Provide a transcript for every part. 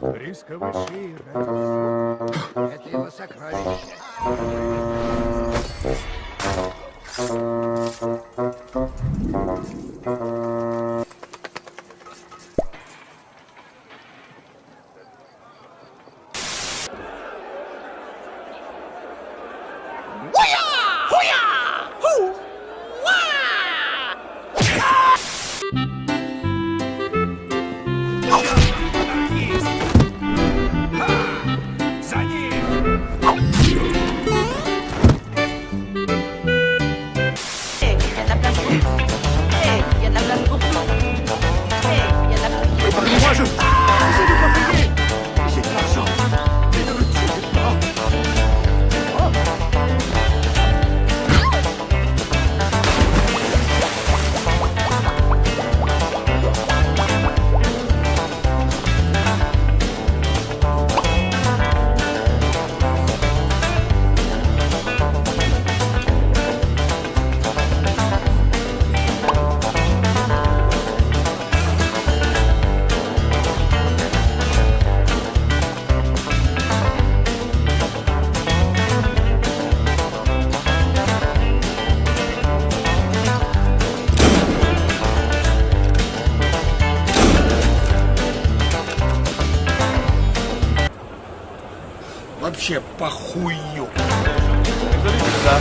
Риска выше Это его сокровище. 大丈。Вообще похую. Да.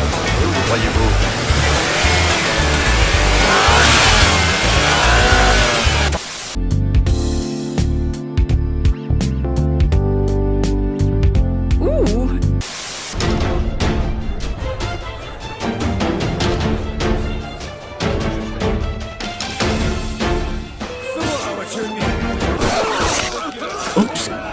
Oops.